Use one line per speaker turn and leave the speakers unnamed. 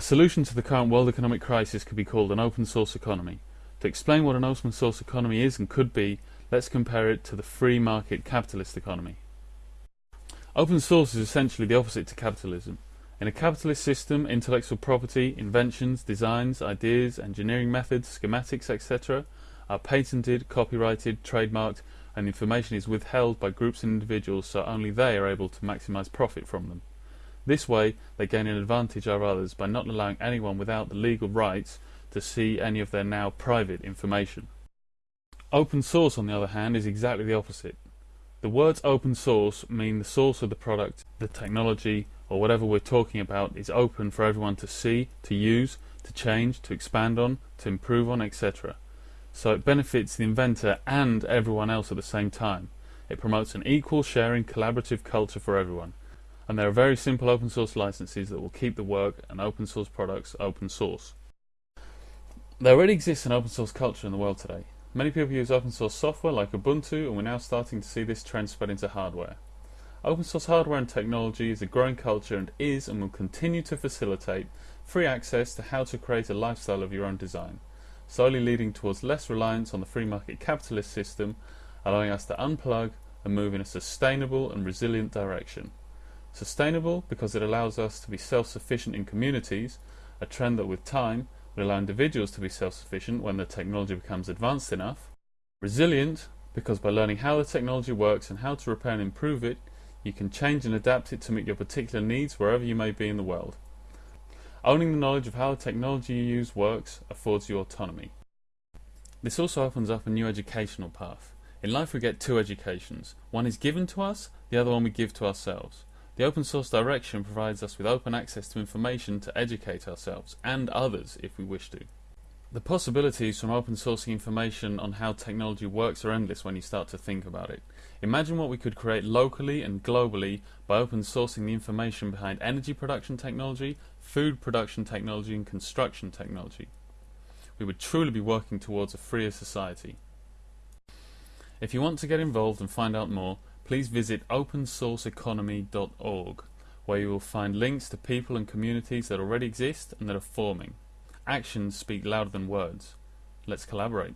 A solution to the current world economic crisis could be called an open source economy. To explain what an open source economy is and could be, let's compare it to the free market capitalist economy. Open source is essentially the opposite to capitalism. In a capitalist system, intellectual property, inventions, designs, ideas, engineering methods, schematics, etc. are patented, copyrighted, trademarked, and information is withheld by groups and individuals so only they are able to maximize profit from them. This way, they gain an advantage over others by not allowing anyone without the legal rights to see any of their now private information. Open source, on the other hand, is exactly the opposite. The words open source mean the source of the product, the technology, or whatever we're talking about is open for everyone to see, to use, to change, to expand on, to improve on, etc. So it benefits the inventor and everyone else at the same time. It promotes an equal sharing collaborative culture for everyone. And there are very simple open source licenses that will keep the work and open source products open source. There already exists an open source culture in the world today. Many people use open source software like Ubuntu and we're now starting to see this trend spread into hardware. Open source hardware and technology is a growing culture and is and will continue to facilitate free access to how to create a lifestyle of your own design, slowly leading towards less reliance on the free market capitalist system, allowing us to unplug and move in a sustainable and resilient direction. Sustainable because it allows us to be self-sufficient in communities, a trend that with time will allow individuals to be self-sufficient when the technology becomes advanced enough. Resilient, because by learning how the technology works and how to repair and improve it, you can change and adapt it to meet your particular needs wherever you may be in the world. Owning the knowledge of how the technology you use works affords you autonomy. This also opens up a new educational path. In life we get two educations. One is given to us, the other one we give to ourselves. The open source direction provides us with open access to information to educate ourselves and others if we wish to. The possibilities from open sourcing information on how technology works are endless when you start to think about it. Imagine what we could create locally and globally by open sourcing the information behind energy production technology, food production technology and construction technology. We would truly be working towards a freer society. If you want to get involved and find out more, please visit opensourceeconomy.org where you will find links to people and communities that already exist and that are forming. Actions speak louder than words. Let's collaborate.